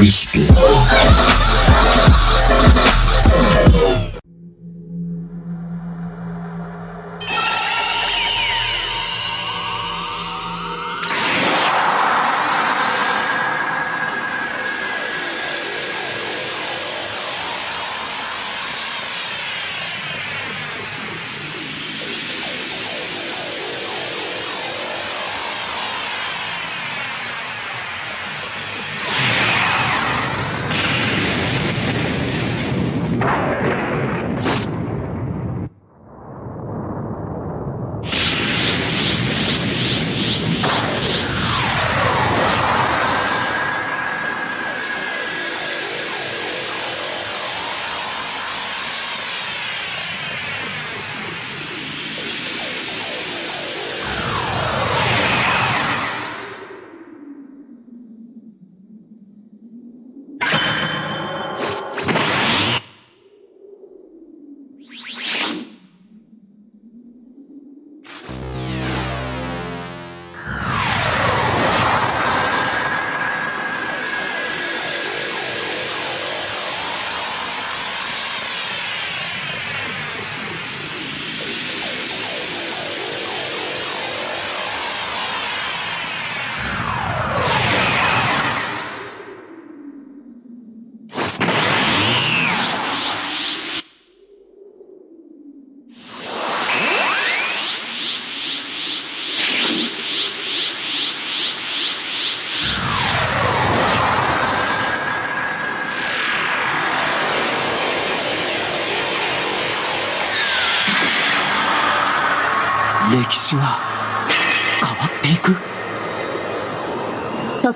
リ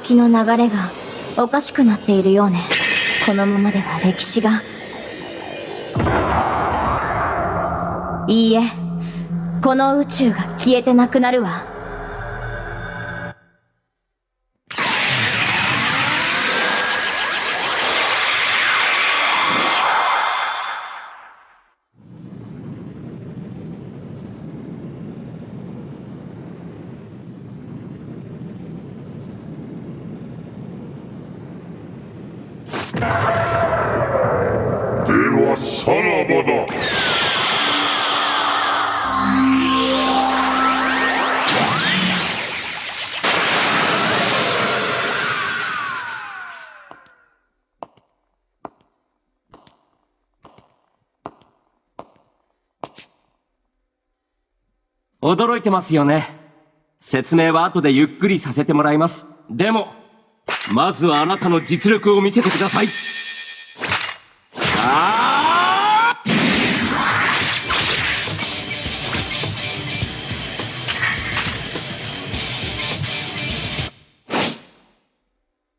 時の流れがおかしくなっているようね。このままでは歴史が。いいえ。この宇宙が消えてなくなるわ。驚いてますよね。説明は後でゆっくりさせてもらいます。でもまずはあなたの実力を見せてください。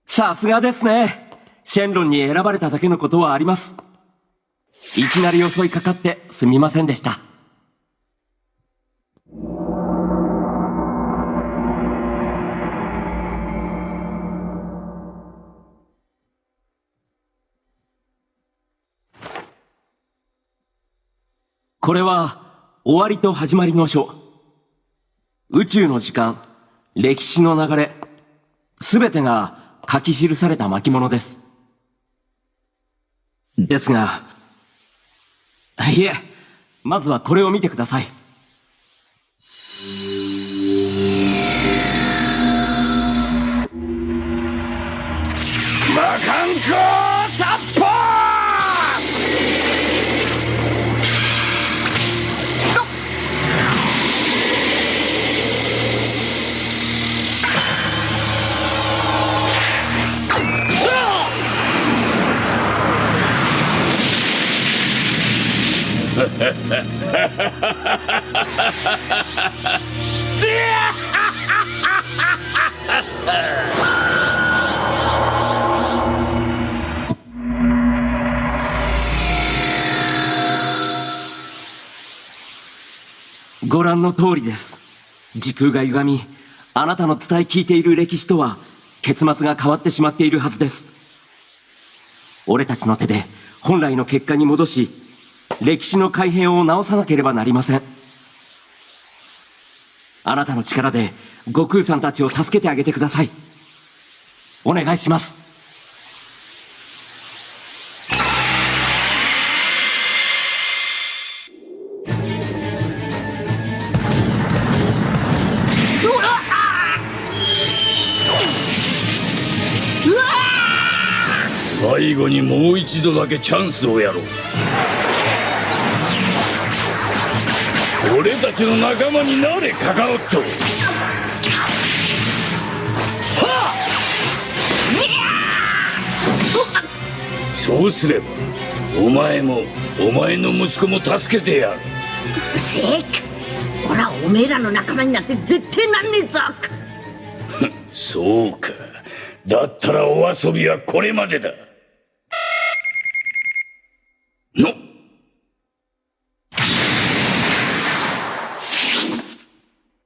さすがですね。シェンロンに選ばれただけのことはあります。いきなり襲いかかってすみませんでした。これは終わりと始まりの書。宇宙の時間歴史の流れすべてが書き記された巻物です。ですがいえまずはこれを見てください。魔漢光ご覧の通りです。時空が歪みあなたの伝え聞いている歴史とは結末が変わってしまっているはずです。俺たちの手で本来の結果に戻し歴史の改変を直さなければなりません。あなたの力で悟空さんたちを助けてあげてください。お願いします。最後にもう一度だけチャンスをやろう。俺たちの仲間になれカカロット。そうすればお前もお前の息子も助けてやる。せっ俺はおめえらの仲間になって絶対なんねえぞ。そうか。だったらお遊びはこれまでだの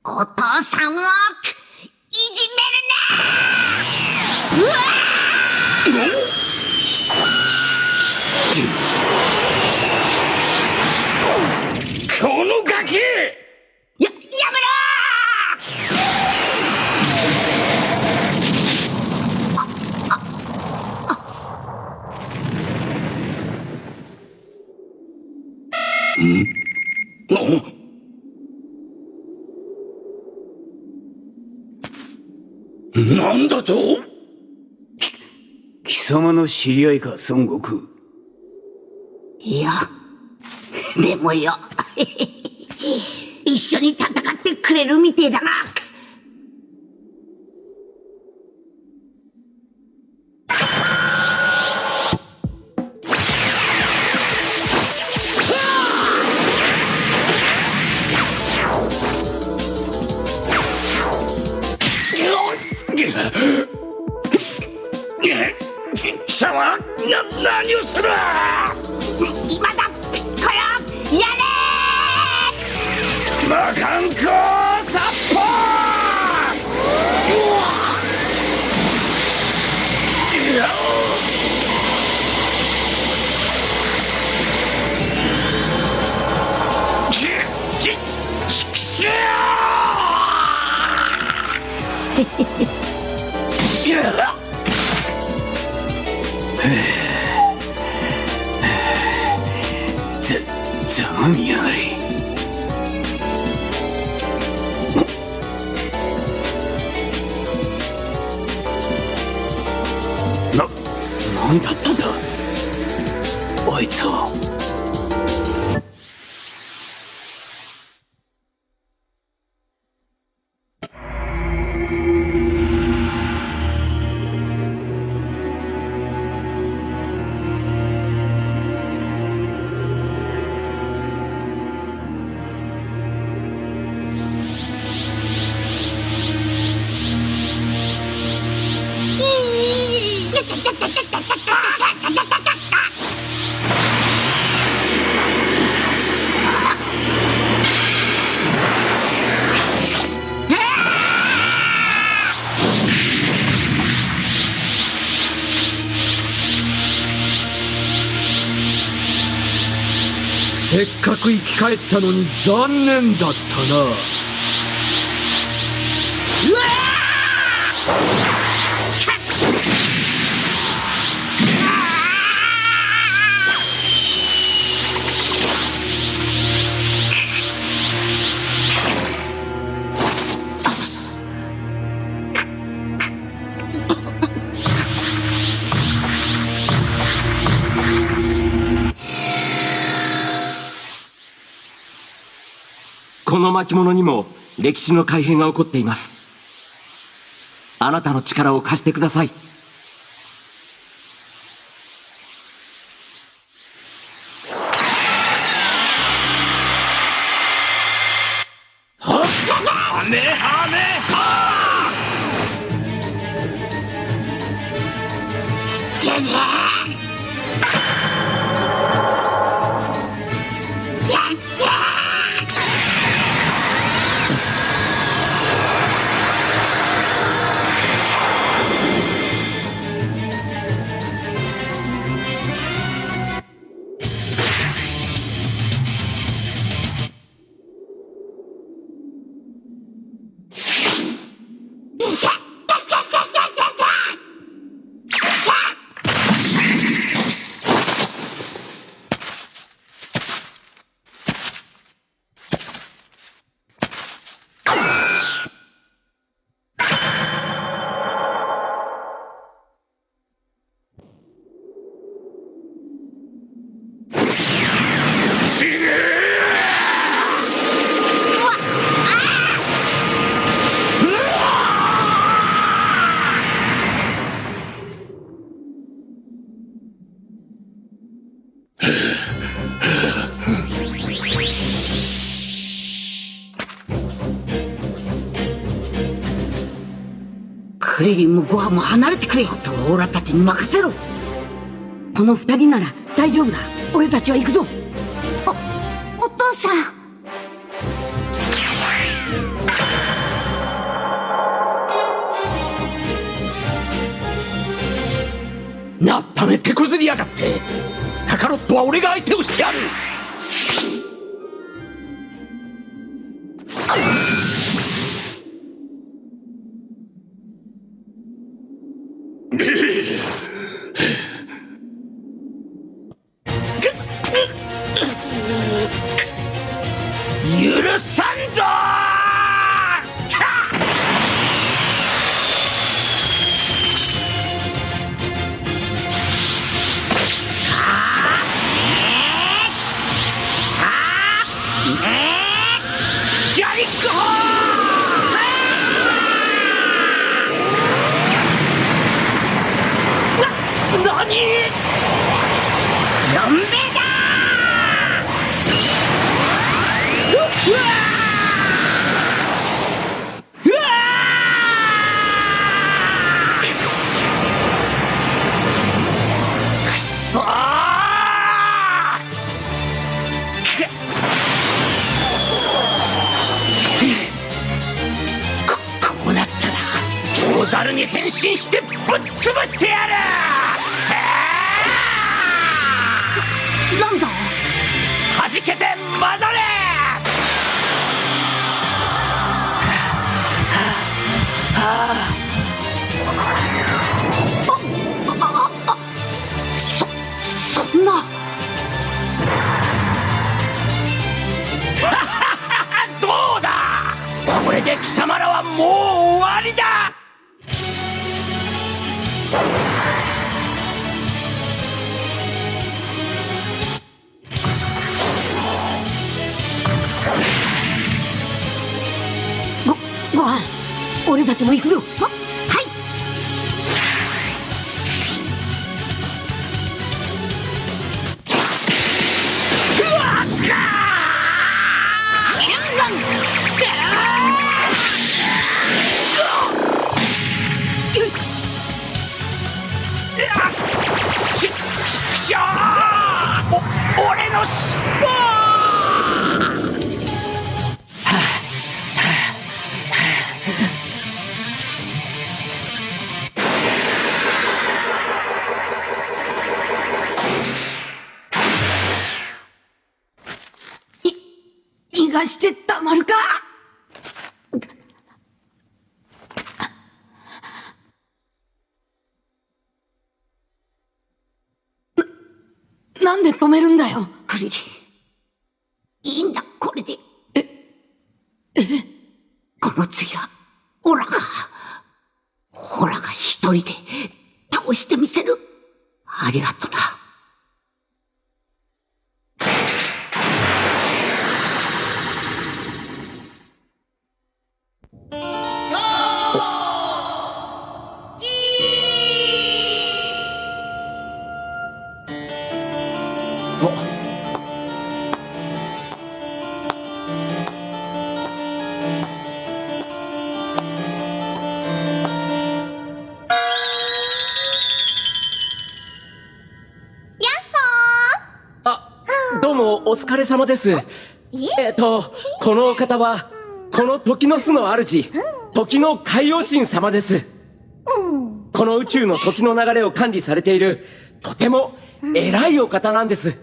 お父さなんだと？貴様の知り合いか孫悟空。いやでもよ。一緒に戦ってくれるみてえだなせっかく生き返ったのに残念だったな。この巻物にも歴史の改変が起こっています。あなたの力を貸してください。リリンもゴアも離れてくれあとはオラたちに任せろこの二人なら大丈夫だ俺たちは行くぞお父さんなっため手こずりやがってカカロットは俺が相手をしてやる様です。え。っとこのお方はこの時の巣の主時の海王神様です。この宇宙の時の流れを管理されているとても偉いお方なんです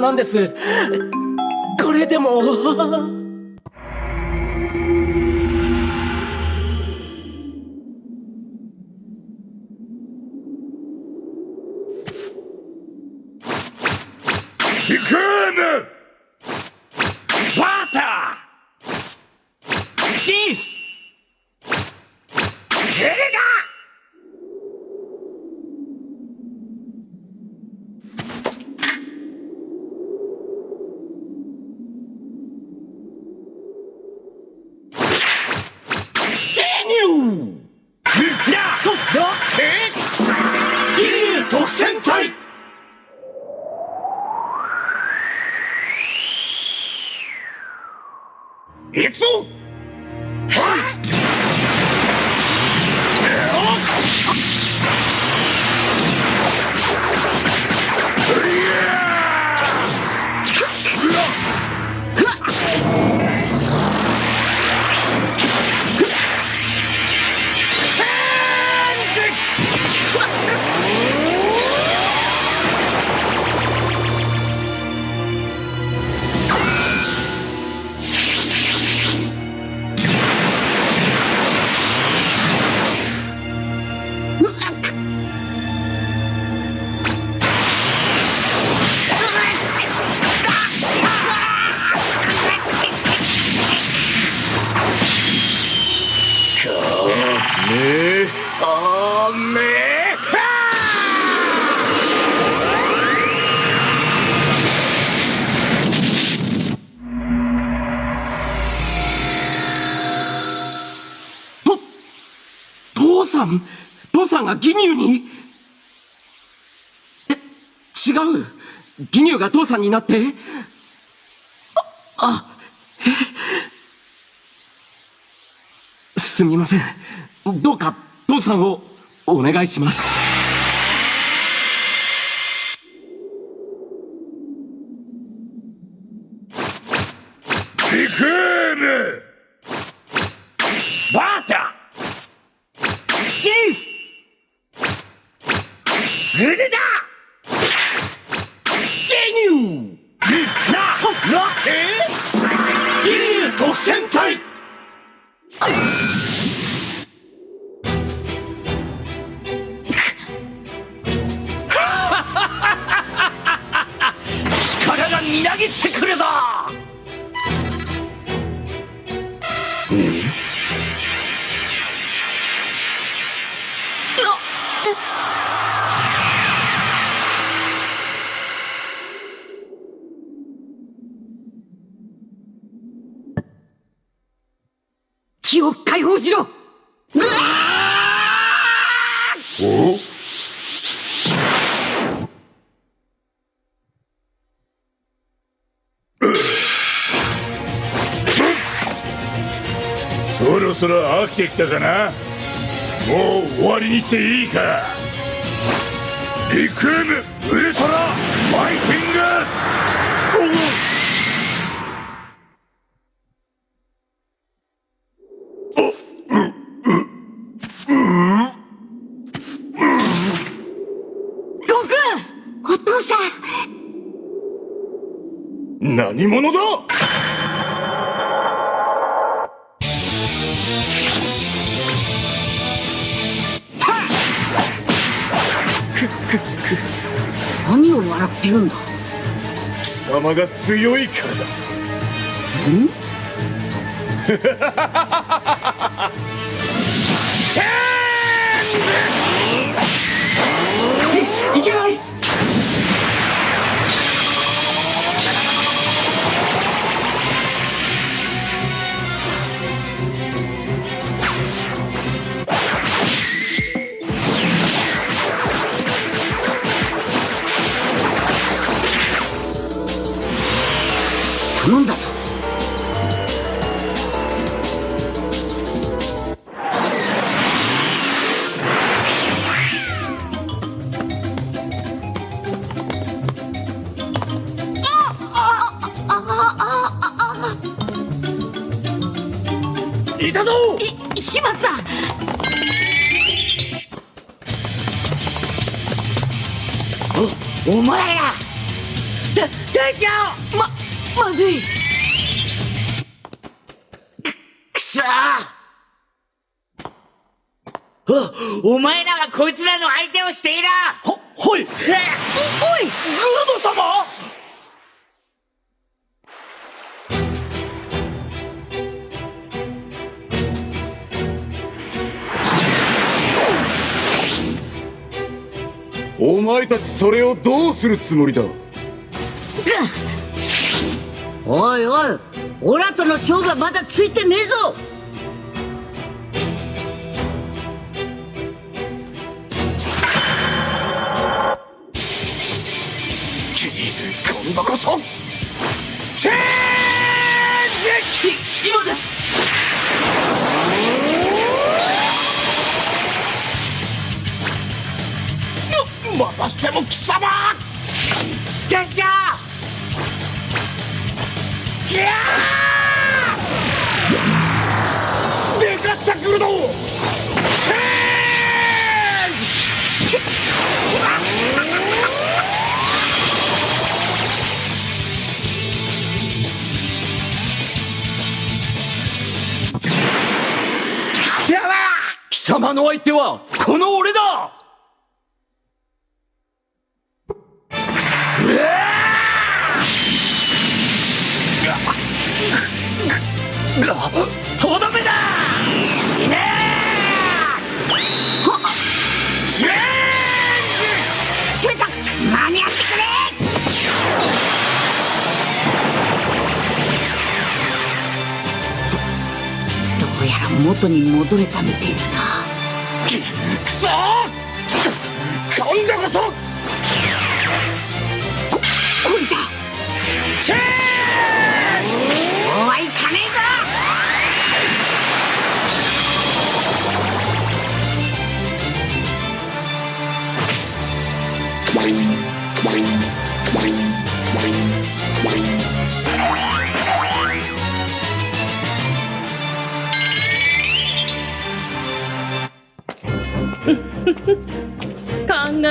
なんです。これでも。父さん父さんが義乳に。え違う。義乳が父さんになって。ああえすみません。どうか父さんをお願いします。そ飽きてきたかな？もう終わりにしていいか？リクームウルトラファイティング！悟空お父さん。何者だ？様が強いからだ。いけ 頼んだぞ。それをどうするつもりだ？おいおいオラとの勝負はまだついてねえぞ。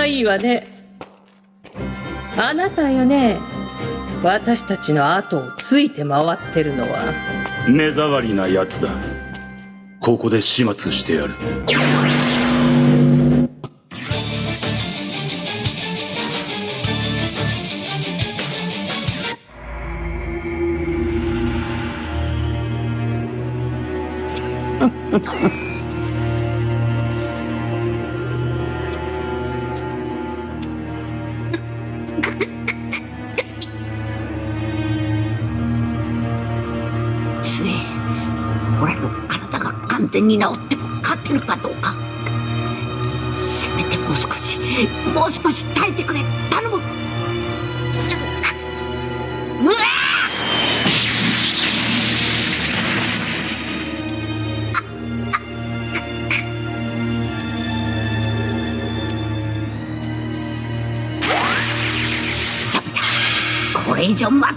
いいわねあなたよね私たちの後をついて回ってるのは。目障りなやつだ。ここで始末してやる。つ が完全に治っても勝てるかどうか。せめてもう少しもう少し耐えてくれ。頼む。うわダメだ。これ以上待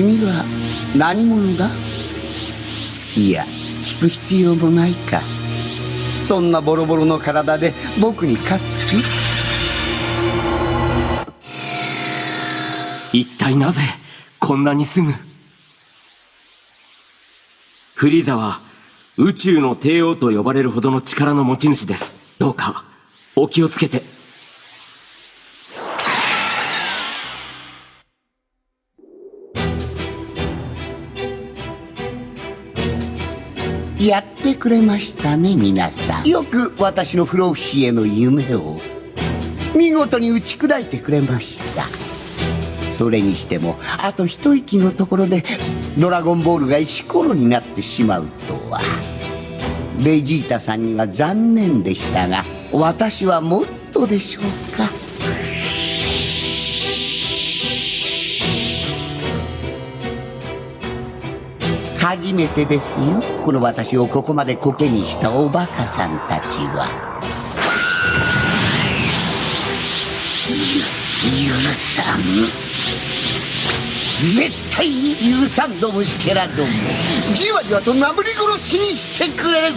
君は何者だ？いや聞く必要もないか。そんなボロボロの体で僕に勝つ気？一体なぜこんなにすぐ？フリーザは宇宙の帝王と呼ばれるほどの力の持ち主です。どうかお気をつけて。やってくれましたね皆さん。よく私の不老不死への夢を見事に打ち砕いてくれました。それにしてもあと一息のところでドラゴンボールが石ころになってしまうとは。ベジータさんには残念でしたが私はもっとでしょうか。初めてですよ。この私をここまでコケにしたおバカさんたちは。ゆ許さん。絶対に許さんど虫けらども。じわじわとなぶり殺しにしてくれる。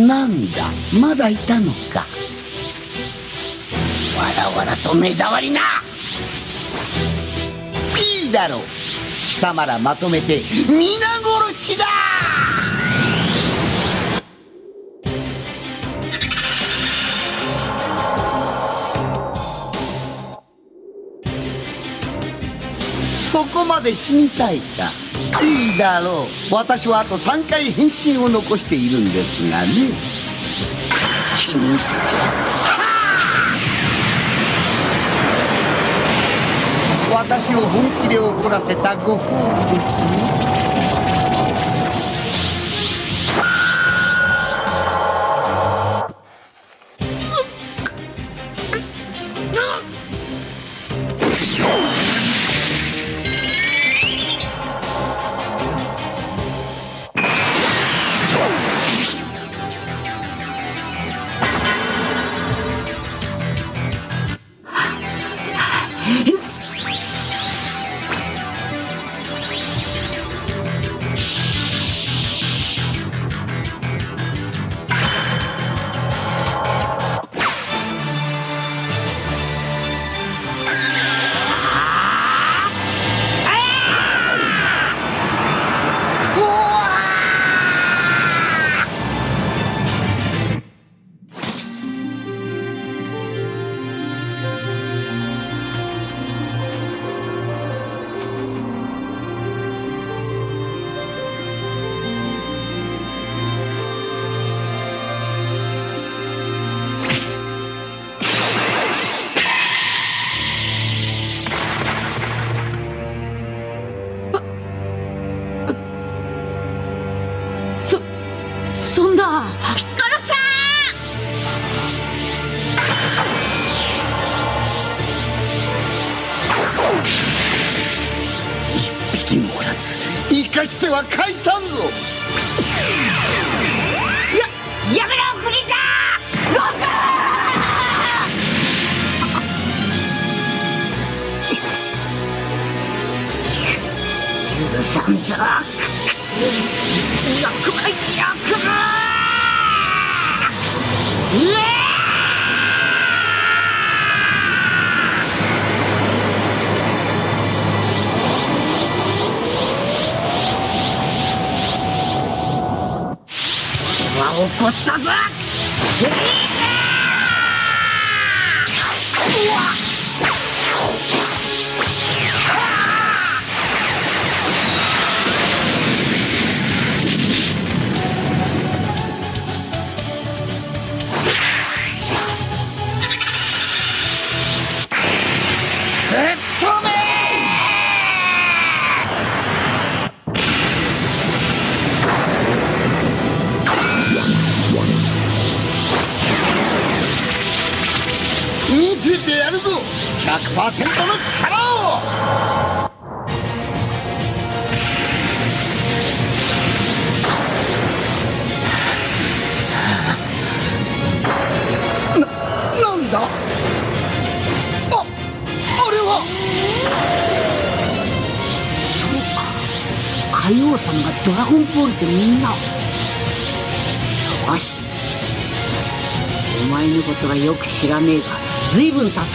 なんなんだ？まだいたのか。わらわらと目障りな。いいだろう。貴様らまとめて皆殺しだ。そこまで死にたいか。いいだろう。私はあと3回変身を残しているんですがね。気にせて。やる私を本気で怒らせたご褒美です。よ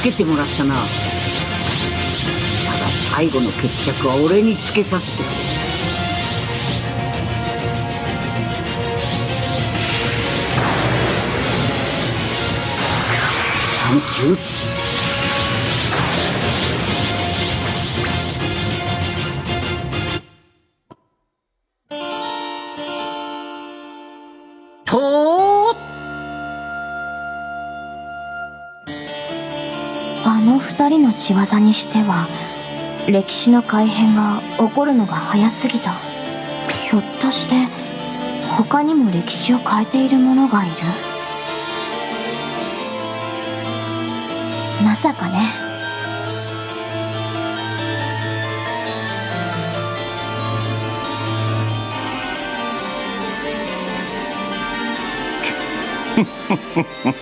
けてもらったな。だが最後の決着は俺につけさせてくれ。サン人の仕業にしては歴史の改変が起こるのが早すぎた。ひょっとして他にも歴史を変えている者がいる？まさかね。こ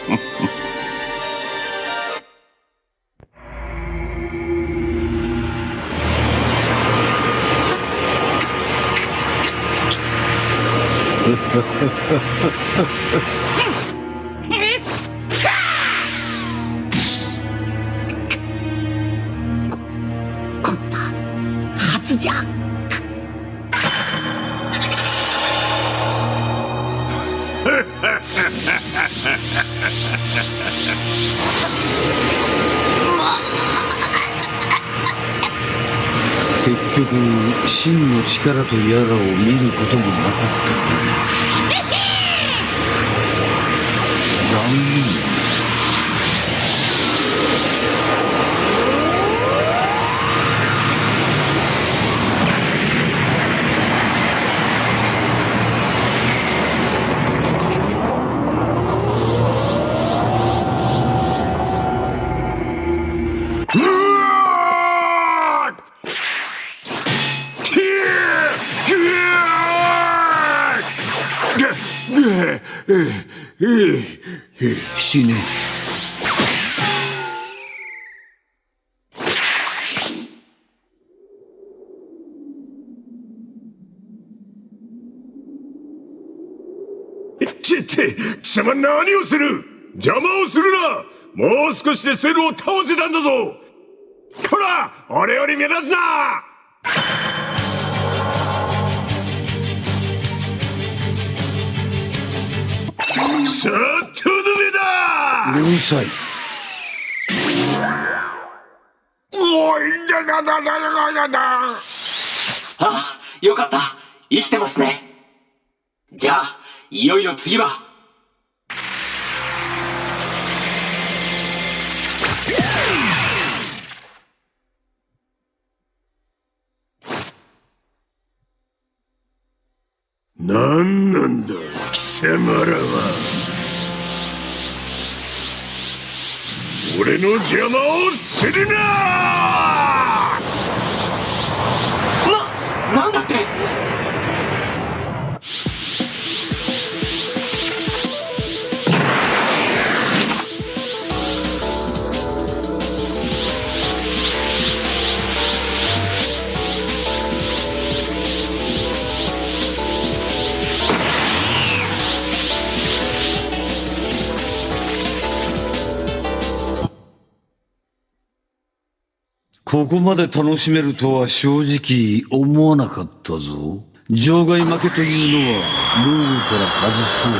結局真の力とやらを見ることもなかった。死ね。ちって貴様何をする？邪魔をするな！もう少しでセルを倒せたんだぞ！こら俺より目立つな！さあとどめだうるさいおいだだだだだだだあ、よかった。生きてますね。じゃあ、いよいよ次は。何なんだ？貴様らは俺の邪魔をするな！な、なんだって？ここまで楽しめるとは正直思わなかったぞ。場外負けというのはルールから外そう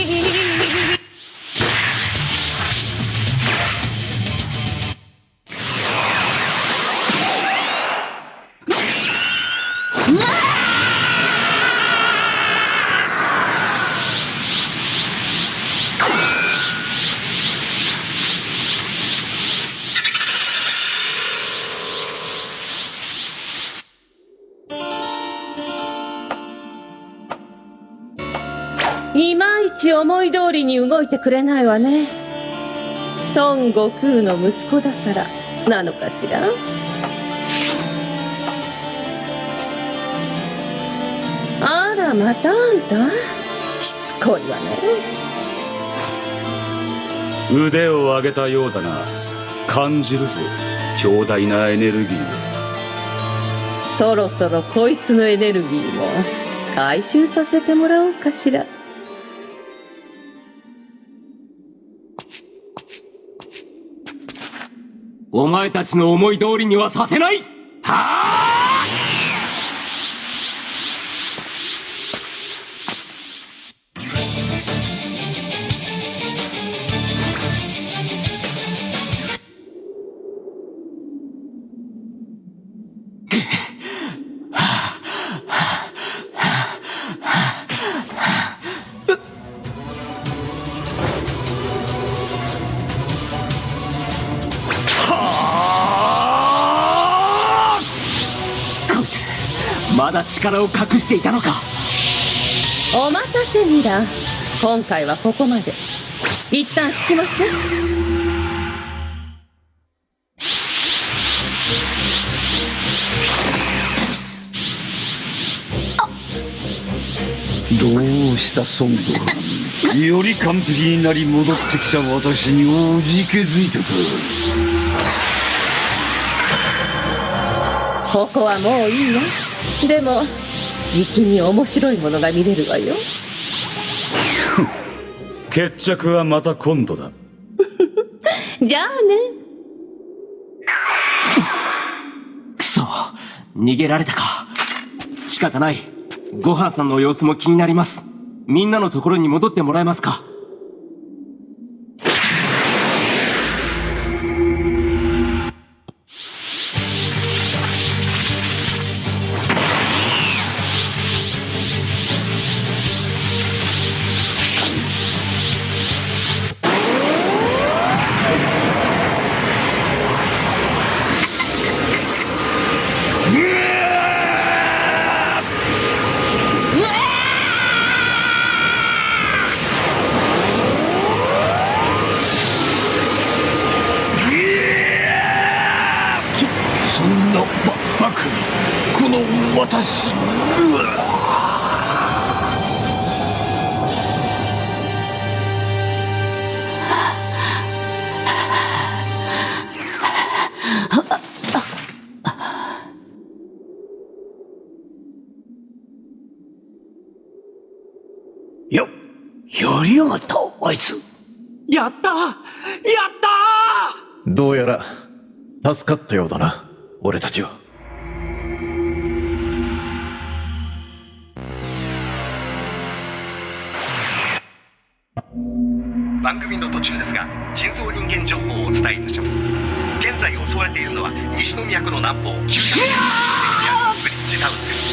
通りに動いてくれないわね。孫悟空の息子だから。なのかしら？あらまたあんた？しつこいわね。腕を上げたようだな。感じるぞ。強大なエネルギーそろそろこいつのエネルギーも回収させてもらおうかしらお前たちの思い通りにはさせない。はあ？力を隠していたのか。お待たせミラ今回はここまで。一旦引きましょう。どうした孫悟空より完璧になり戻ってきた私におじけづいたか。ここはもういいわでもじきに面白いものが見れるわよ。決着はまた今度だ。じゃあね。くそ。逃げられたか。仕方ない。ごはんさんの様子も気になります。みんなのところに戻ってもらえますか助かったようだな俺たちは。番組の途中ですが人造人間情報をお伝えいたします。現在襲われているのは西の都の南方900ブリッジタウンです。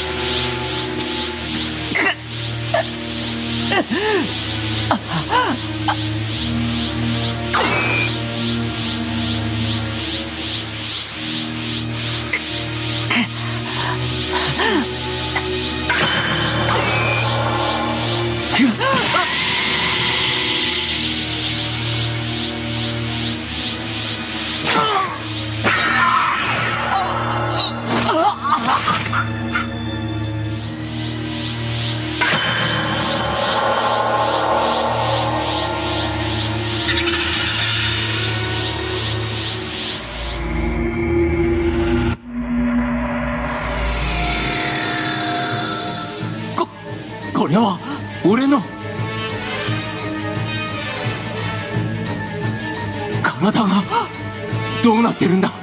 俺の。体がどうなってるんだ？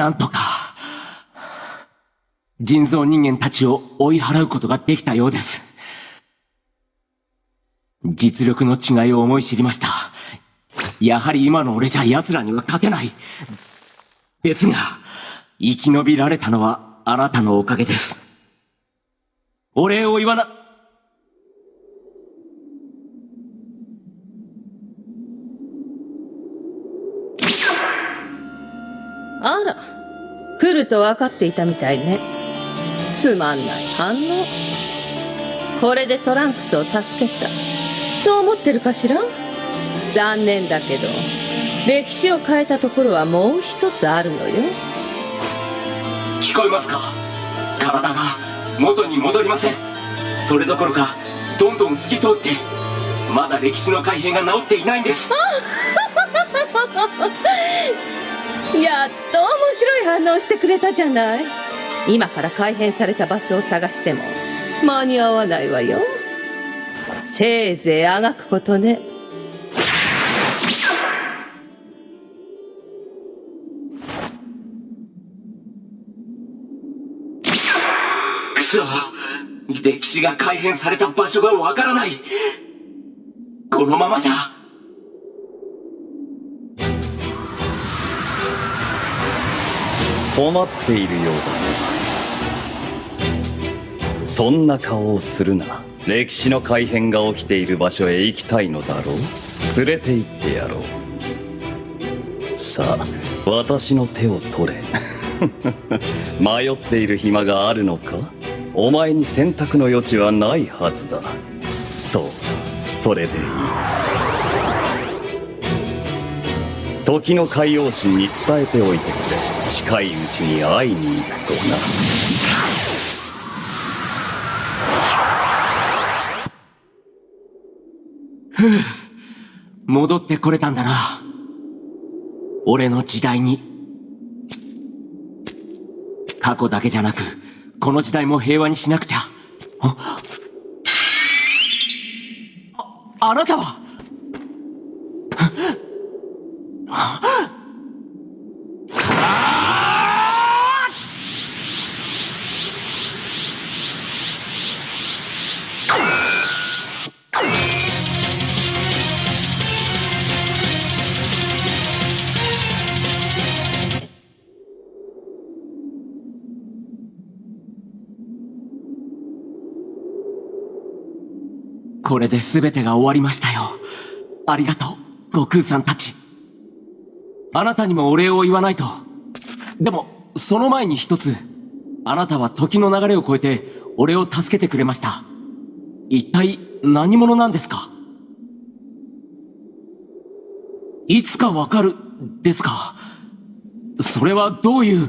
なんとか人造人間たちを追い払うことができたようです。実力の違いを思い知りました。やはり今の俺じゃ奴らには勝てない。ですが生き延びられたのはあなたのおかげです。お礼を言わな来ると分かっていたみたいね。つまんない反応。これでトランクスを助けた。そう思ってるかしら？残念だけど。歴史を変えたところはもう一つあるのよ。聞こえますか？体が元に戻りません。それどころかどんどん透き通ってまだ歴史の改変が治っていないんです やっと面白い反応してくれたじゃない。今から改変された場所を探しても間に合わないわよ。せいぜいあがくことね。くそ。歴史が改変された場所がわからない。このままじゃ。困っているようだね。そんな顔をするな歴史の改変が起きている場所へ行きたいのだろう。連れて行ってやろう。さあ私の手を取れ。迷っている暇があるのか？お前に選択の余地はないはずだ。そうそれでいい。時の海王神に伝えておいてくれ。近いうちに会いに行くとな。ふう戻ってこれたんだな。俺の時代に。過去だけじゃなくこの時代も平和にしなくちゃ。ああなたは？これで全てが終わりましたよ。ありがとう、悟空さんたち。あなたにもお礼を言わないと。でも、その前に一つ。あなたは時の流れを超えて、俺を助けてくれました。一体、何者なんですか？いつかわかる、ですかそれはどういう、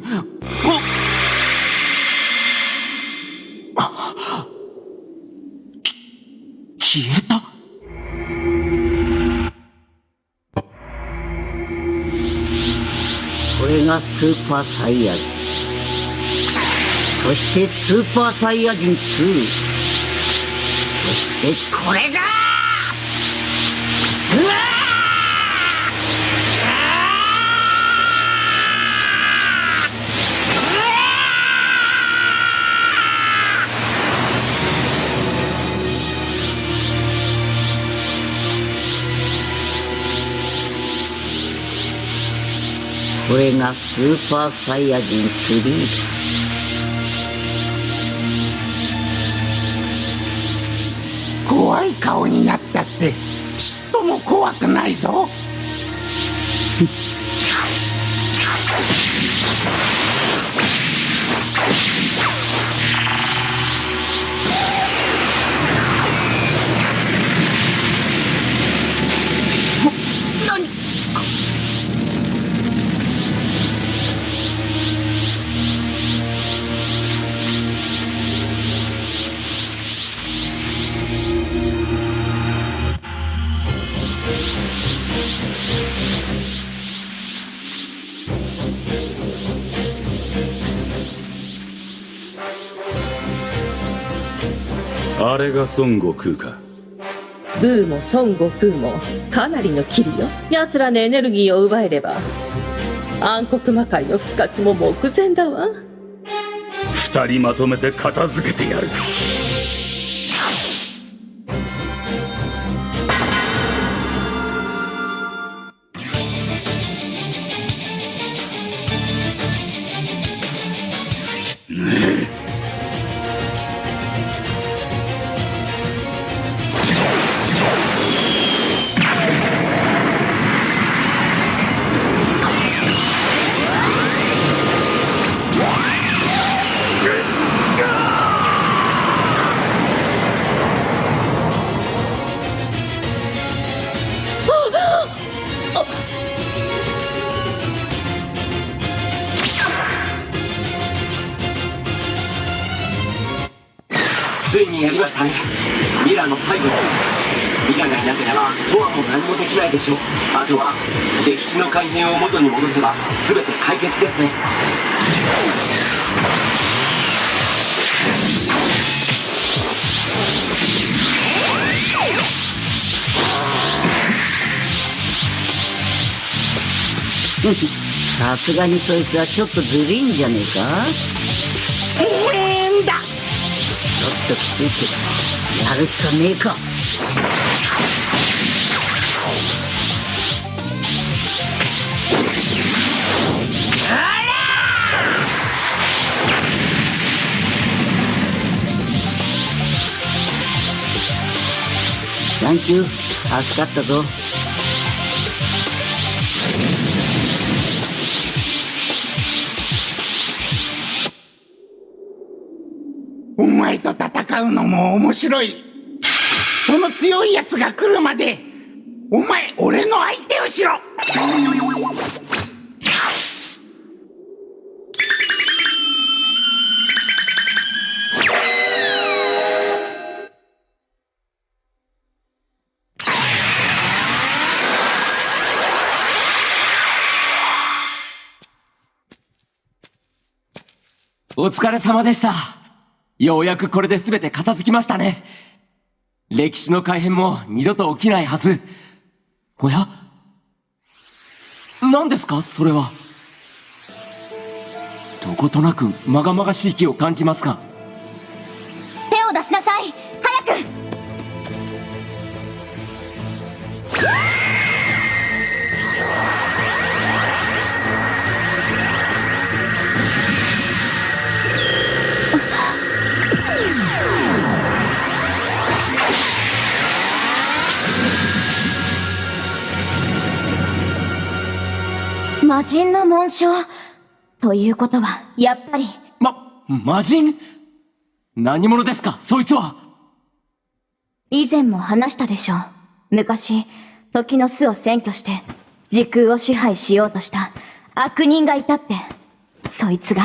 消えた？これがスーパーサイヤ人。そしてスーパーサイヤ人2そしてこれだ！これがスーパーサイヤ人3怖い顔になったってちっとも怖くないぞ。あれが孫悟空か？ブーも孫悟空もかなりのキリよ。奴らのエネルギーを奪えれば暗黒魔界の復活も目前だわ。二人まとめて片付けてやるい。にやりましたねミラの最後。ですミラがいなければトアも何もできないでしょ。うあとは歴史の改変を元に戻せば全て解決ですね。さすがにそいつはちょっとずるいんじゃねえか？変だ。ちょっときついけどやるしかねえか。サンキュー。助かったぞ。前と戦うのも面白いその強い奴が来るまでお前俺の相手をしろお疲れ様でした。ようやくこれで全て片付きましたね。歴史の改変も二度と起きないはず。おや？何ですか？それは。どことなくまがまがしい気を感じますが。手を出しなさい早く魔人の紋章。ということはやっぱり。魔人？何者ですか？そいつは。以前も話したでしょう。昔時の巣を占拠して時空を支配しようとした悪人がいたって。そいつが。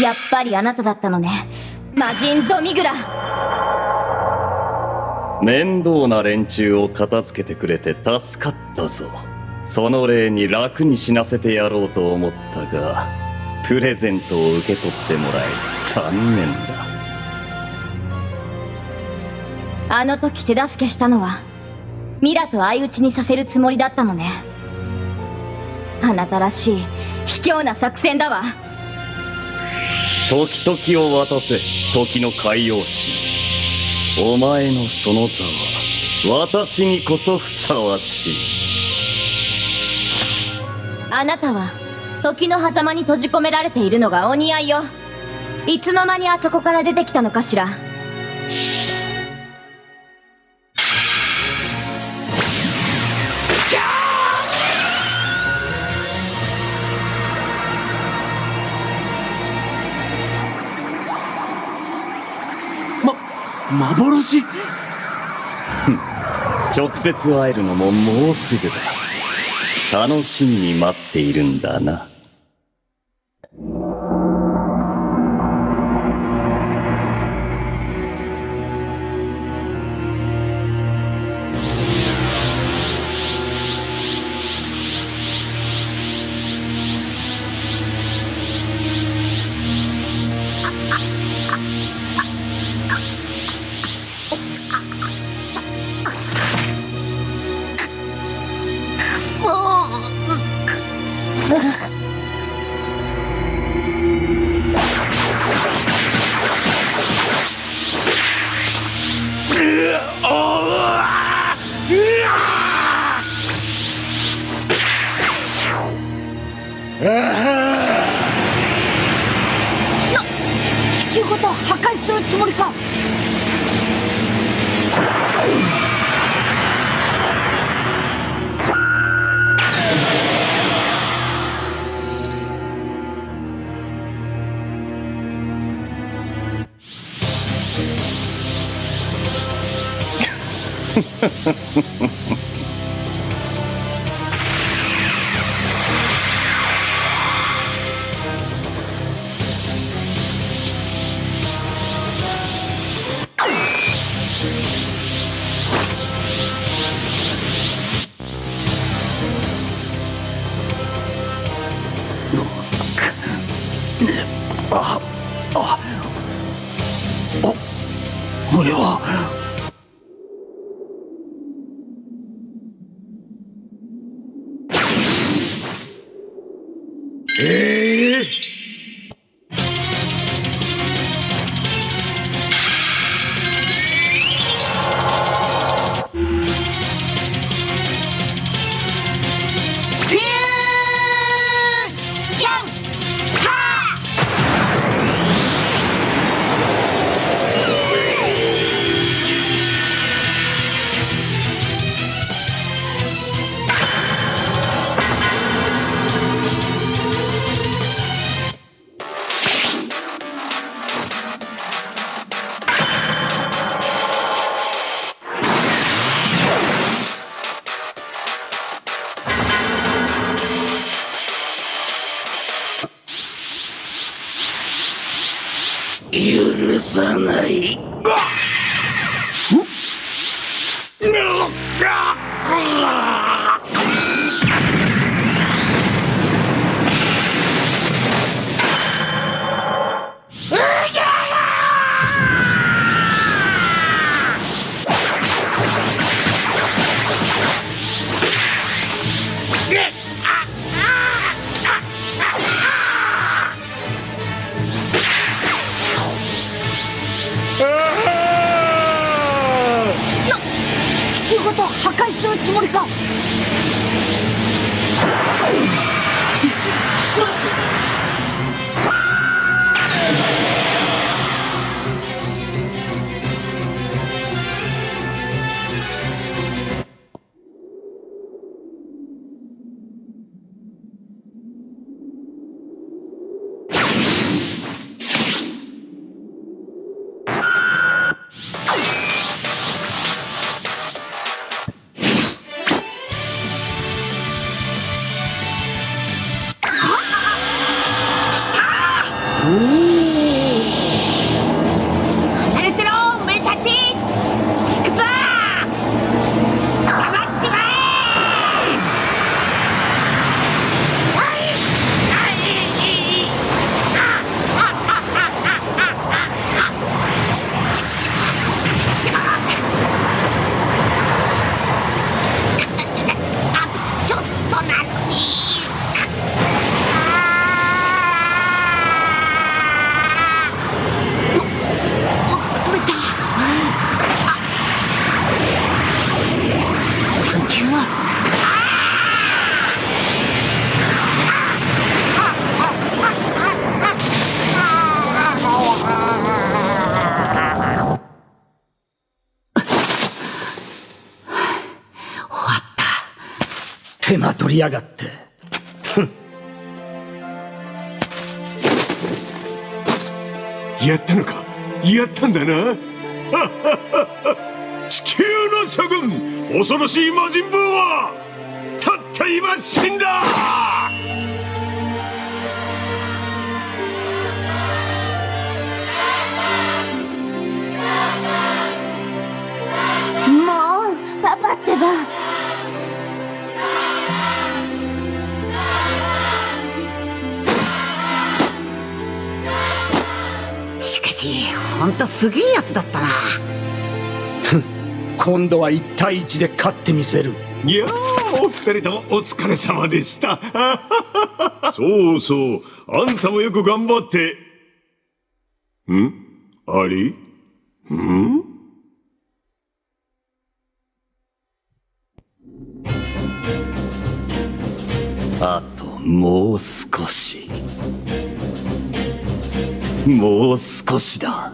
やっぱりあなただったのね。魔人ドミグラ面倒な連中を片付けてくれて助かったぞ。その礼に楽に死なせてやろうと思ったがプレゼントを受け取ってもらえず残念だ。あの時手助けしたのはミラと相打ちにさせるつもりだったのね。あなたらしい卑怯な作戦だわ。時々を渡せ時の海洋神お前のその座は私にこそふさわしい。あなたは時の狭間に閉じ込められているのがお似合いよ。いつの間にあそこから出てきたのかしら。幻？直接会えるのももうすぐだ。楽しみに待っているんだな。りやがって。ふん。やったのか？やったんだな。地球の諸君恐ろしい魔人ブーはたった今死んだ！もうパパってば。しかしほんとすげえやつだったな。今度は1対1で勝ってみせる。いやーお二人ともお疲れ様でした。そうそうあんたもよく頑張って。ん？あれん？あともう少しもう少しだ。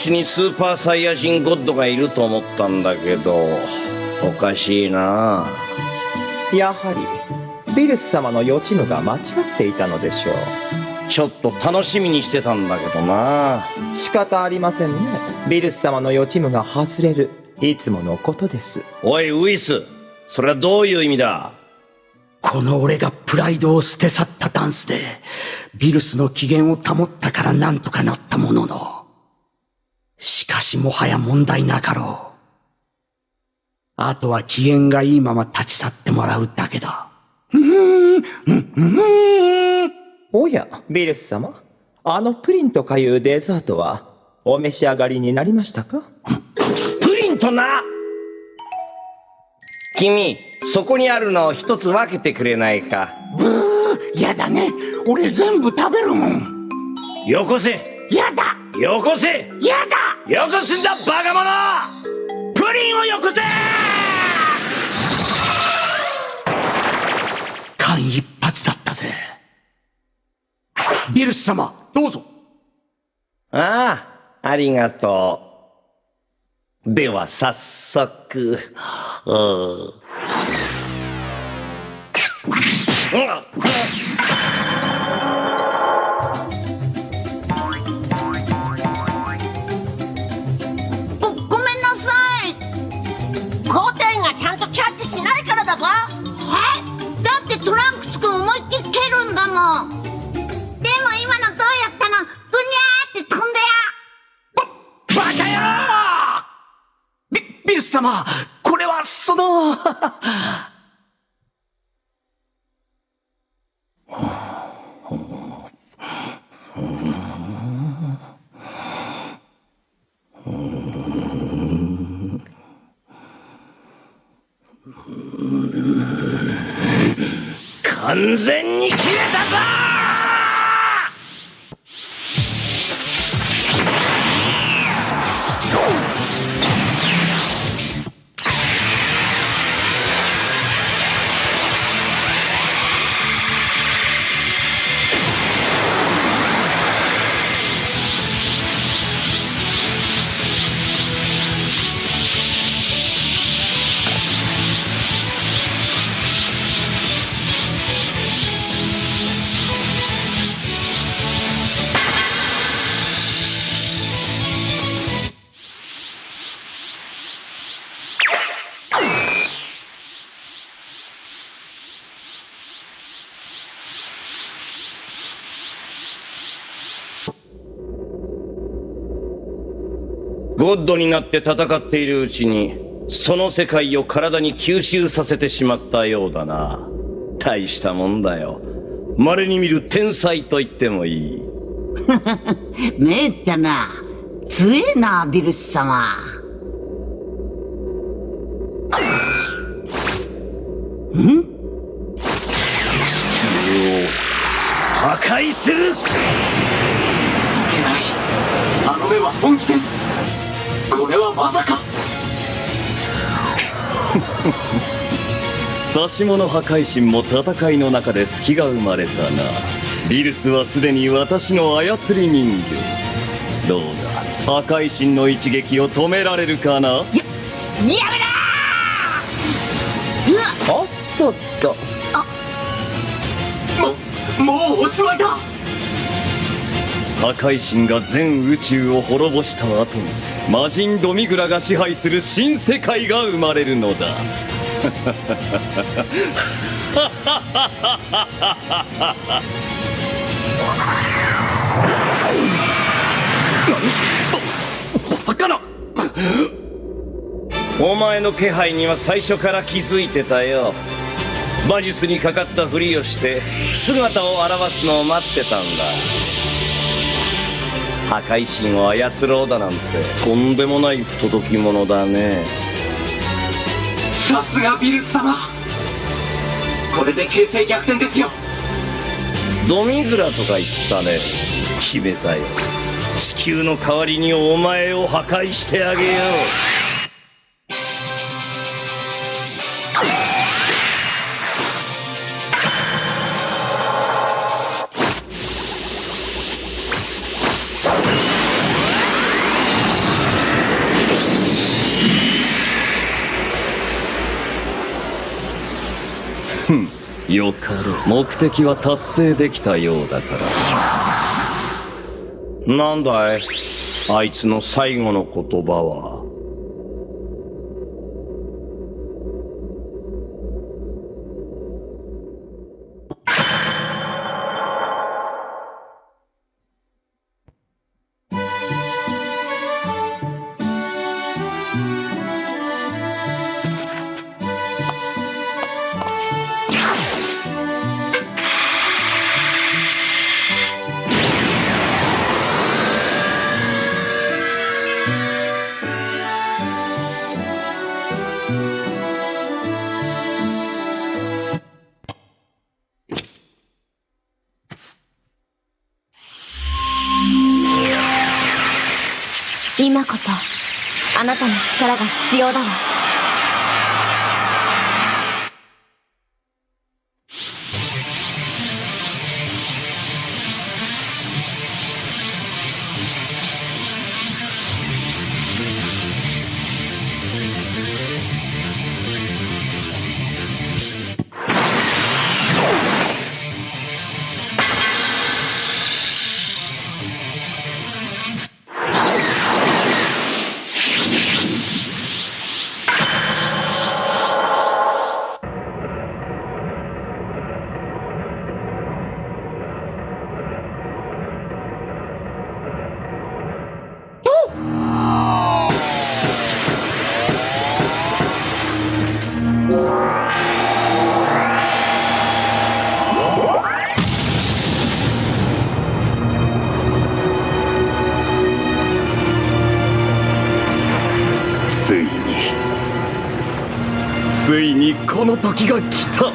星にスーパーサイヤ人ゴッドがいると思ったんだけどおかしいな。やはりビルス様の予知夢が間違っていたのでしょう。ちょっと楽しみにしてたんだけどな。仕方ありませんね。ビルス様の予知夢が外れる。いつものことです。おいウイス。それはどういう意味だ？この俺がプライドを捨て去ったダンスでビルスの機嫌を保ったからなんとかなったもののしかしもはや問題なかろう。あとは機嫌がいいまま立ち去ってもらうだけだ。おやビルス様。あのプリンとかいうデザートはお召し上がりになりましたか？プリンとな！君そこにあるのを一つ分けてくれないか。ブーやだね。俺全部食べるもん。よこせ。やだよこせやだよこすんだバカ者プリンをよこせ間一髪だったぜ。ビルス様、どうぞ。ああ、ありがとう。では早速。うんビ、ビルス様、これはその、完全に切れたぞ！ゴッドになって戦っているうちにその世界を体に吸収させてしまったようだな。大したもんだよ。稀に見る天才と言ってもいい。めえってな強えなビルス様。ん？破壊する指物破壊神も戦いの中で隙が生まれたな。ビルスはすでに私の操り人形。どうだ？破壊神の一撃を止められるかな？やめな！おっとっとももうおしまいだ！破壊神が全宇宙を滅ぼした後に魔人ドミグラが支配する新世界が生まれるのだお前の気配には最初から気づいてたよ。魔術にかかったふりをして姿を現すのを待ってたんだ。破壊神を操ろうだなんて。とんでもない不届き者だねさすがビルス様。これで形勢逆転ですよ。ドミグラとか言ったね。決めたよ。地球の代わりにお前を破壊してあげよう。よかろう。目的は達成できたようだから。なんだい？あいつの最後の言葉は。要だわ。時が来た。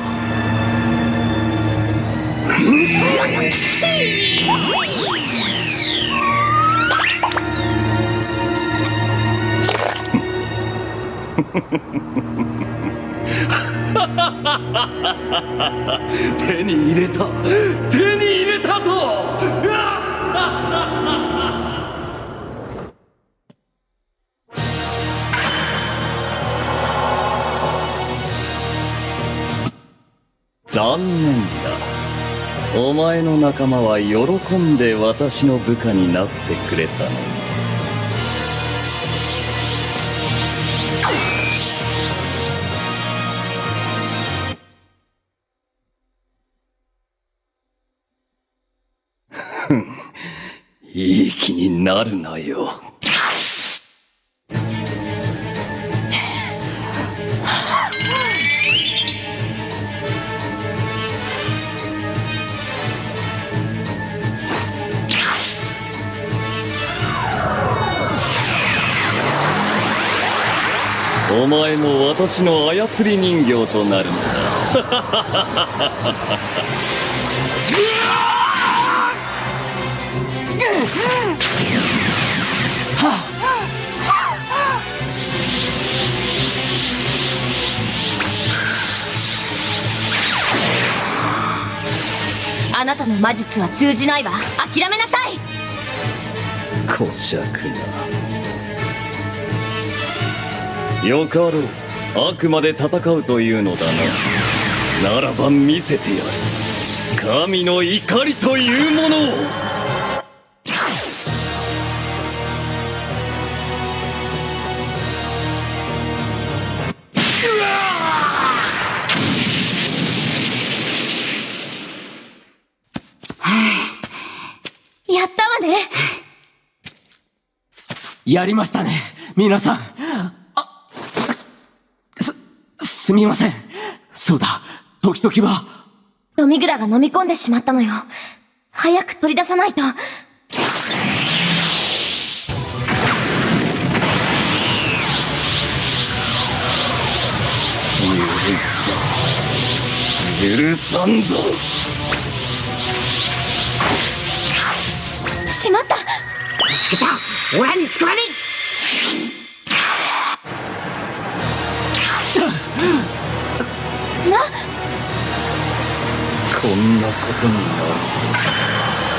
手に入れた。手にの仲間は喜んで私の部下になってくれたの。にいい気になるなよ。私の操り人形となる。んあなたの魔術は通じないわ。諦めなさい。だ小尺な。よかろうあくまで戦うというのだな。ならば見せてやる。神の怒りというものを。やったわね。やりましたね皆さんあすすみません。そうだ。時々は。ドミグラが飲み込んでしまったのよ。早く取り出さないと。許さ許さんぞ。しまった。見つけた。オラに捕まれな。こんなことになる。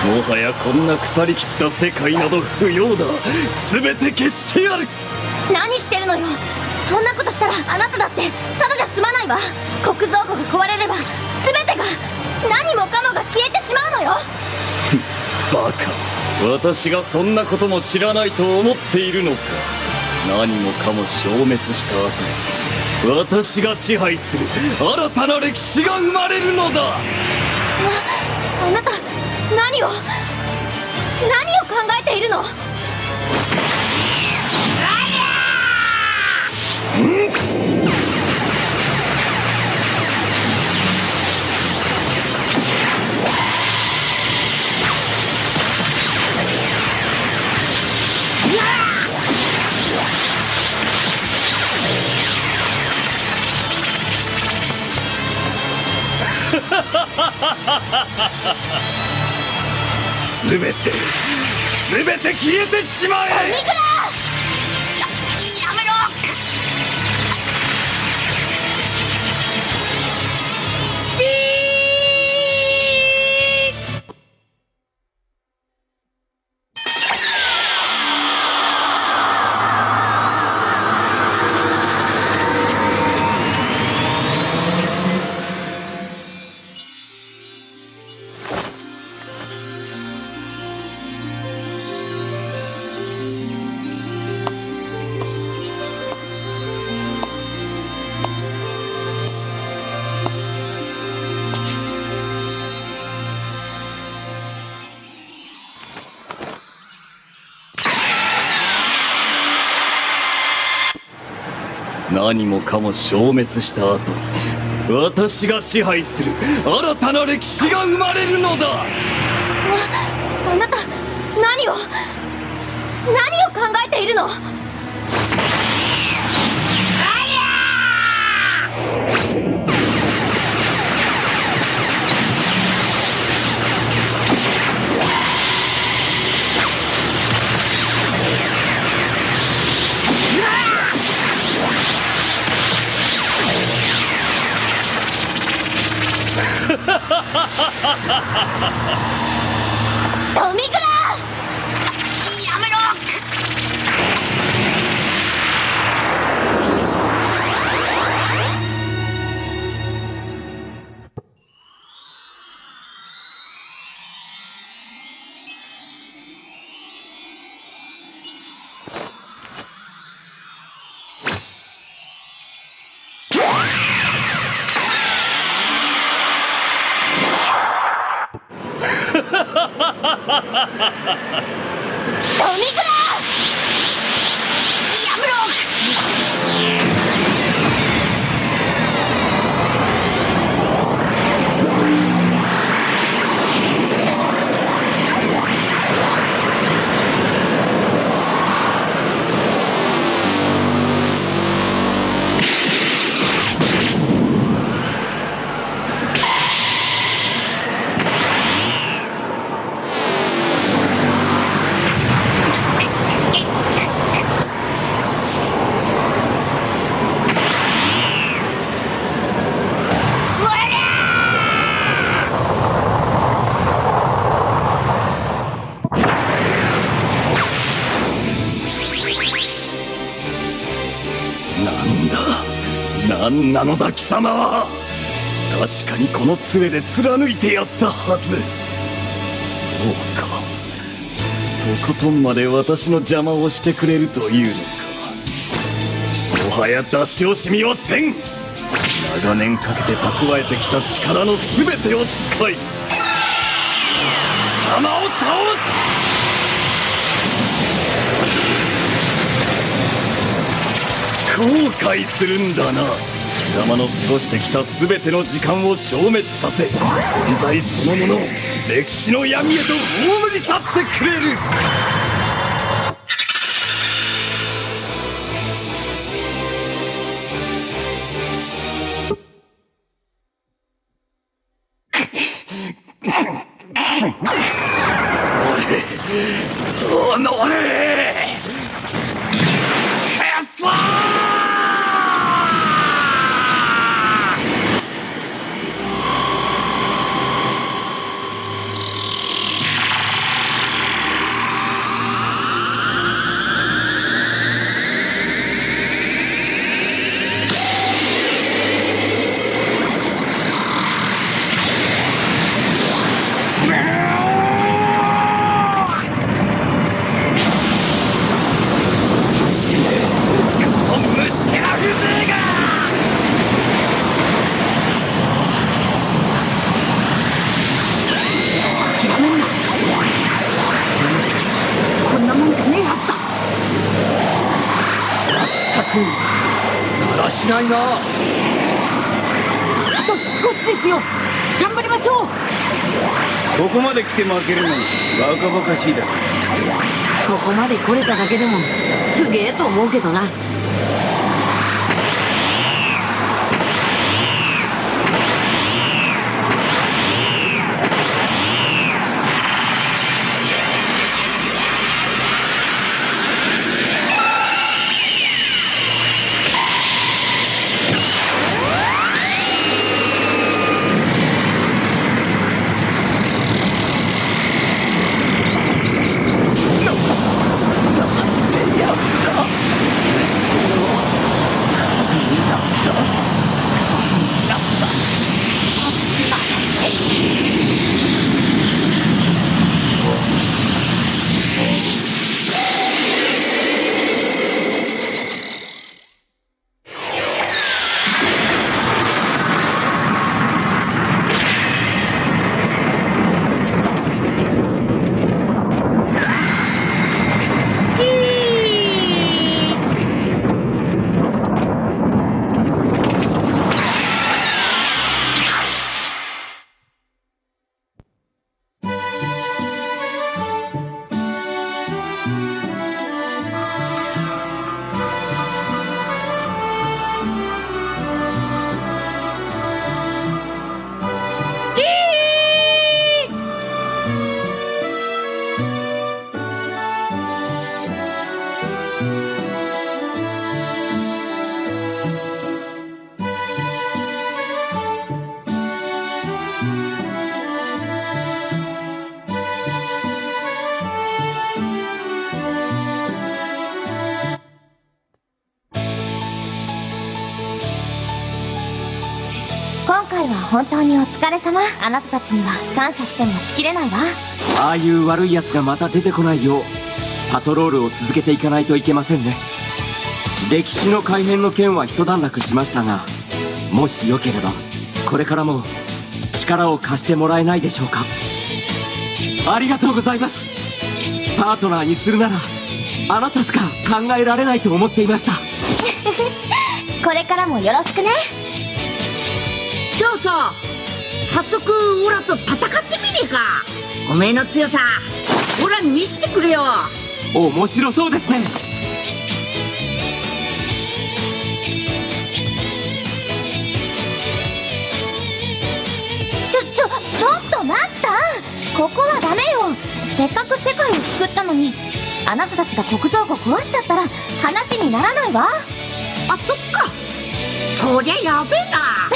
もはやこんな腐りきった世界など不要だ。全て消してやる。何してるのよ。そんなことしたらあなただってただじゃ済まないわ。国蔵庫が壊れれば全てが何もかもが消えてしまうのよ。バカ。私がそんなことも知らないと思っているのか。何もかも消滅した後私が支配する新たな歴史が生まれるのだ。ああなた何を何を考えているの？全て全て消えてしまえ。やめろ！何もかも消滅した後に私が支配する新たな歴史が生まれるのだ。ああなた何を何を考えているの？トミグラなのだ貴様は確かにこの杖で貫いてやったはず。そうか。とことんまで私の邪魔をしてくれるというのか。もはや出し惜しみはせん。長年かけて蓄えてきた力の全てを使い貴様を倒す。後悔するんだな。貴様の過ごしてきた全ての時間を消滅させ存在そのものを歴史の闇へと葬り去ってくれる。ないなあと少しですよ。頑張りましょう。ここまで来て負けるなんてバカバカしいだろ。ここまで来れただけでもすげえと思うけどなあなたたちには感謝してもしきれないわ。ああいう悪い奴がまた出てこないようパトロールを続けていかないといけませんね。歴史の改変の件は一段落しましたがもしよければこれからも力を貸してもらえないでしょうか。ありがとうございます。パートナーにするならあなたしか考えられないと思っていました。これからもよろしくね。じゃあさ早速オラと戦ってみねえか。おめえの強さオラに見せてくれよ。面白そうですね。ちょちょちょっと待った。ここはダメよ。せっかく世界を救ったのにあなたたちが国蔵庫壊しちゃったら話にならないわ。あそっか。そりゃやべえな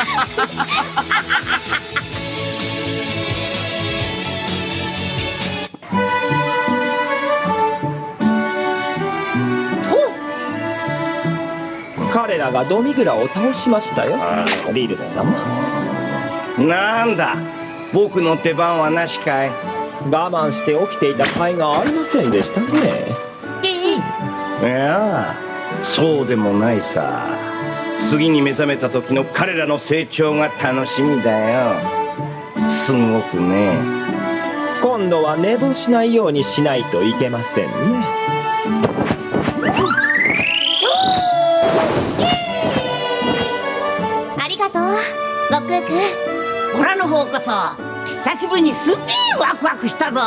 彼らがドミグラを倒しましたよ。ビルス様。なんだ？僕の出番はなしかい。我慢して起きていた甲斐がありませんでしたね。いやそうでもないさ次に目覚めた時の彼らの成長が楽しみだよ。すごくね。今度は寝坊しないようにしないといけませんね。ありがとう悟空くん。オラの方こそ久しぶりにすげえワクワクしたぞ。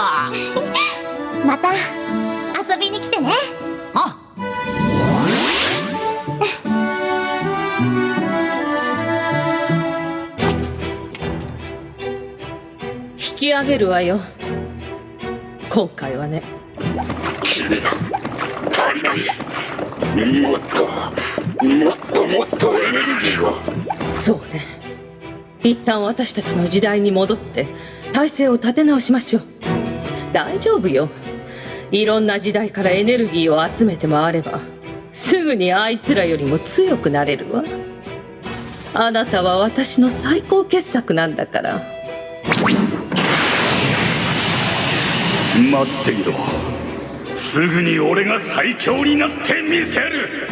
また遊びに来てねき上げるわよ。今回はね。君が足りないもっともっともっとエネルギーを。そうね。一旦私たちの時代に戻って体制を立て直しましょう。大丈夫よ。いろんな時代からエネルギーを集めて回ればすぐにあいつらよりも強くなれるわ。あなたは私の最高傑作なんだから待っていろ。すぐに俺が最強になってみせる。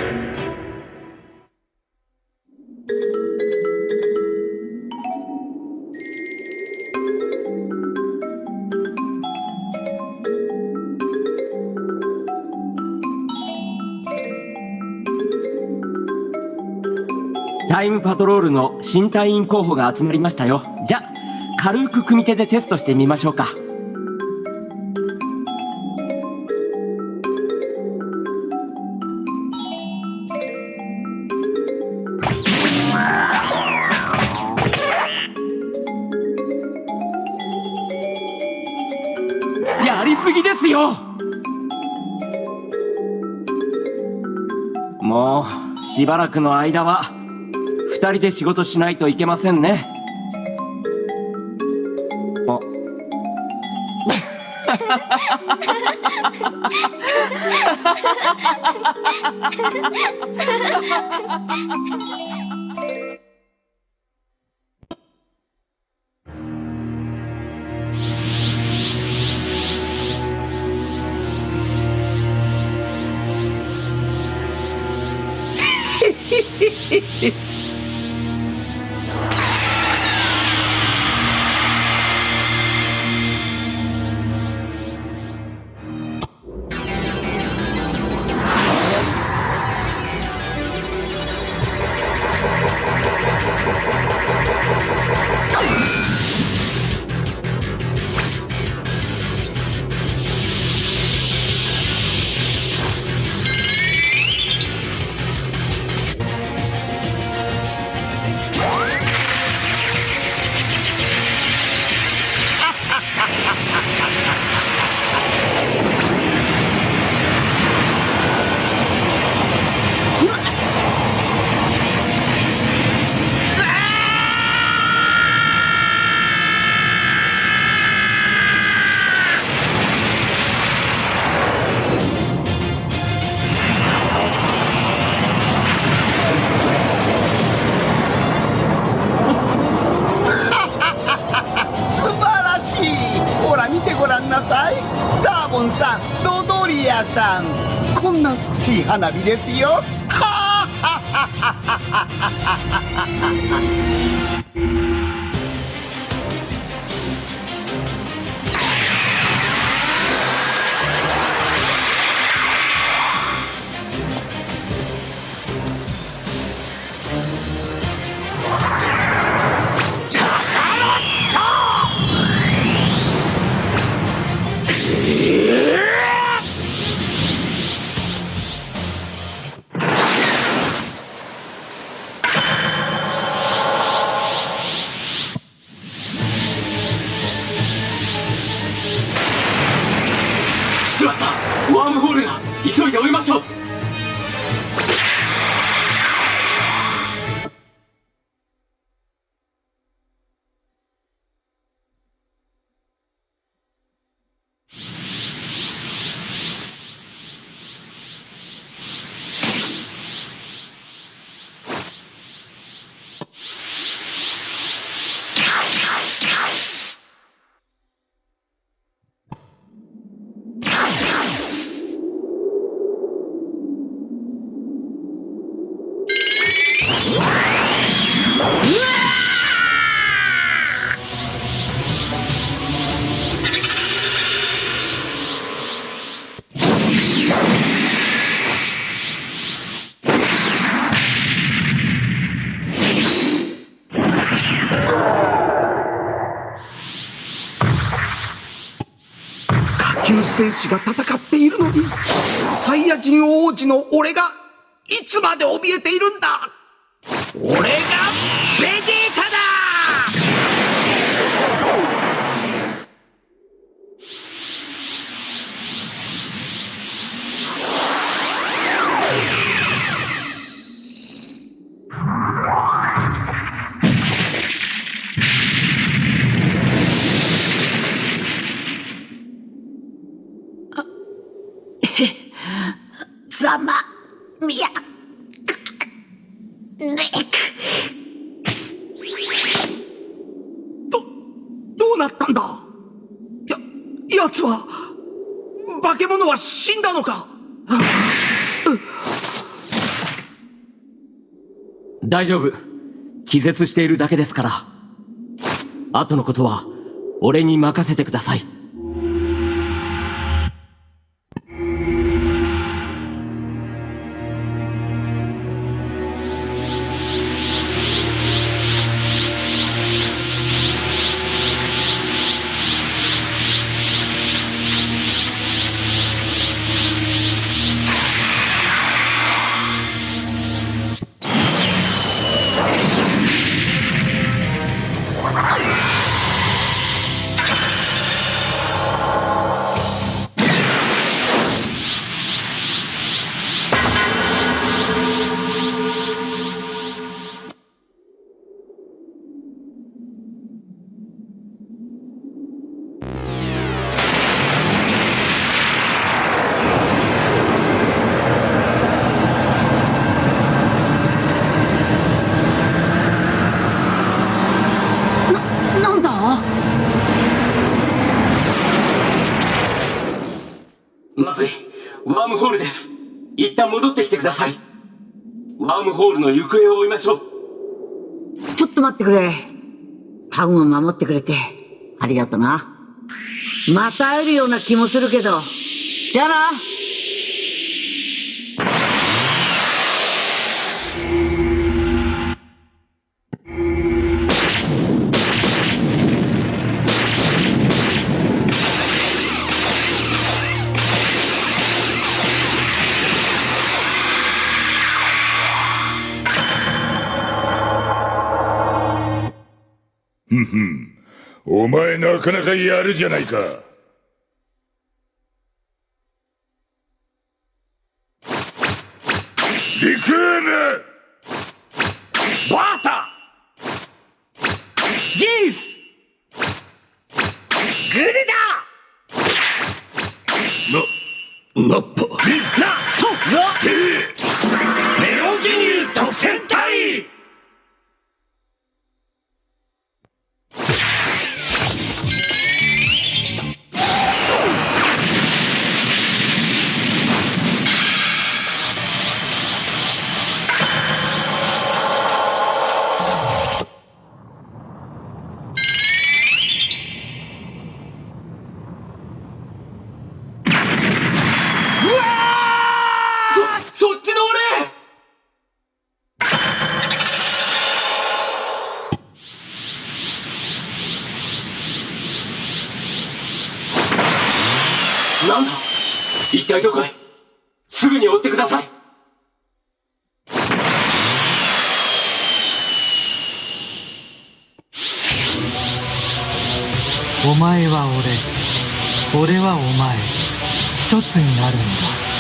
タイムパトロールの新隊員候補が集まりましたよ。じゃ軽く組手でテストしてみましょうか。ですよもうしばらくの間は2人で仕事しないといけませんねあ Ha ha ha! 花火ですよ戦士が戦っているのにサイヤ人王子の俺がいつまで怯えているんだ大丈夫。気絶しているだけですから。後のことは俺に任せてください。まずい。ワームホールです。一旦戻ってきてください。ワームホールの行方を追いましょう。ちょっと待ってくれ。タウンを守ってくれて。ありがとな。また会えるような気もするけど。じゃあな。お前なかなかやるじゃないか。リクームバータ。ジース。グルダな、ナッパ。みんな。そうな一体どこへすぐに追ってくださいお前は俺俺はお前一つになるんだ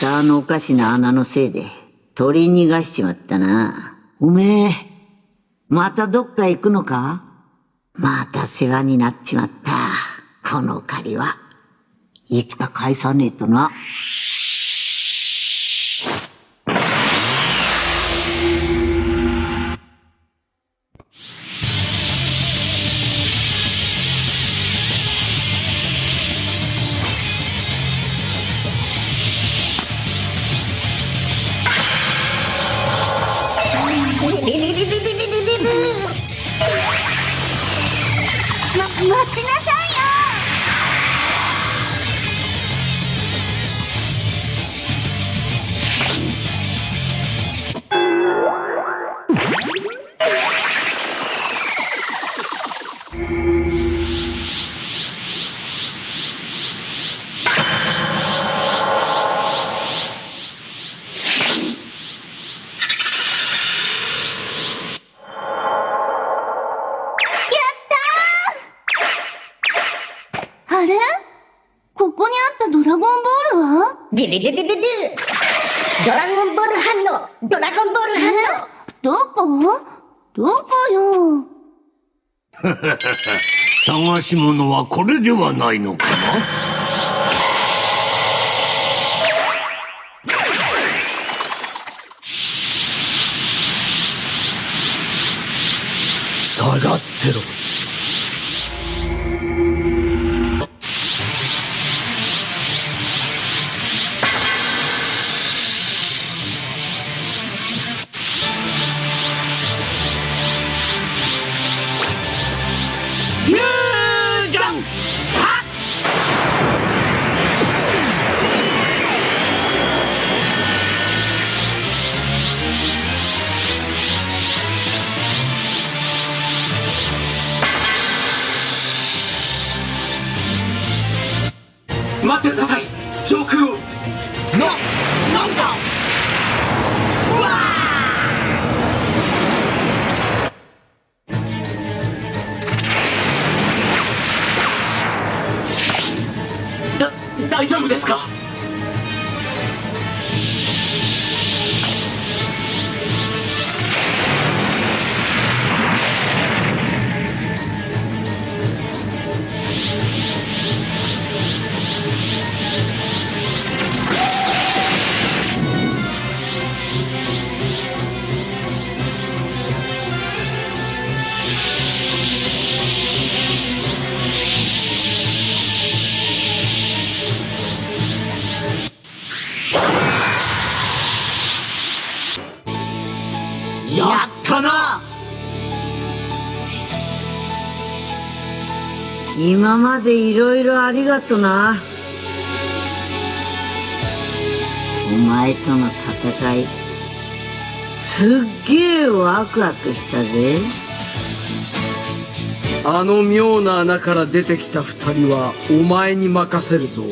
たあのおかしな穴のせいで取り逃がしちまったな。おめえ、またどっか行くのか？また世話になっちまった。この借りは、いつか返さねえとな。し物はこれではないのかな？下がってろ。でいろいろありがとな。お前との戦い、すっげえワクワクしたぜ。あの妙な穴から出てきた二人はお前に任せるぞ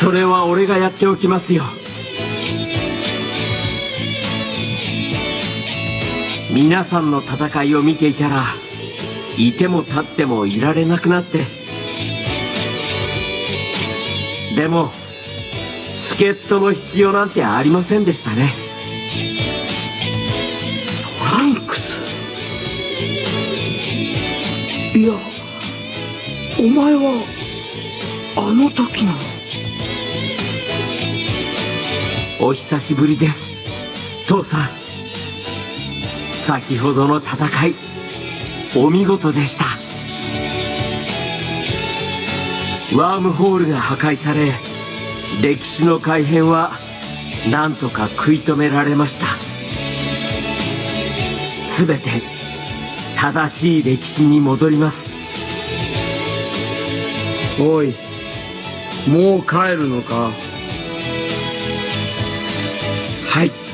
それは俺がやっておきますよ皆さんの戦いを見ていたらいても立ってもいられなくなって。でも助っ人の必要なんてありませんでしたね。トランクス？いやお前はあの時の？お久しぶりです。父さん先ほどの戦いお見事でした。ワームホールが破壊され歴史の改変はなんとか食い止められました。全て正しい歴史に戻ります。おいもう帰るのか？はい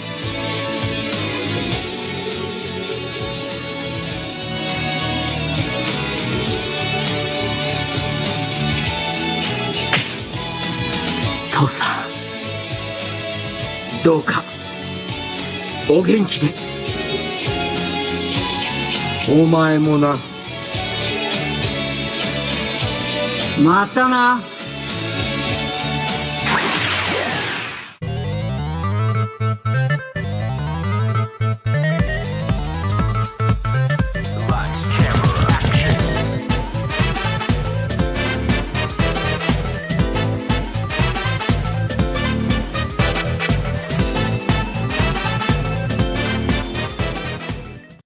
父さん。どうかお元気で。お前もな。またな。